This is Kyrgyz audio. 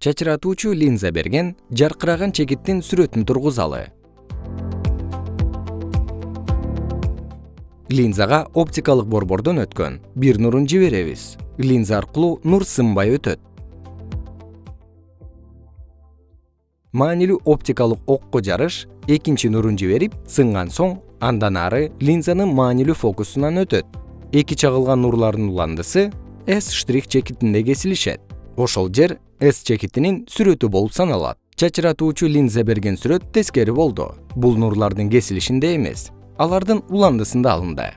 чачыратуучу линза берген жаркыраган чекиттин сүрөтүн тургузалы. Линзага оптикалык борбордон өткөн бир нурун жиберебиз. Линза аркылуу нур сынбай өтөт. Маанилүү оптикалык окко жарыш экинчи нурун жиберип сынган соң андан ары линзанын маанилүү фокусунан өтөт. Эки чагылган нурлардын уландысы с штрих чекитинде кесилишет ошол жер с чекитинин сүрөтү болуп саналат. Чачыратуучу линза берген сүрөт тескери болду. Бул нурлардын кесилишинде эмес алардын уландысында алынды